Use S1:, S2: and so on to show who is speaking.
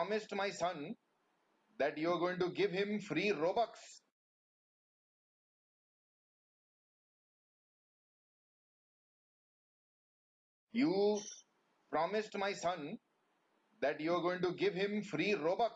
S1: promised my son that you're going to give him free Robux. You promised my son that you're going to give him free Robux.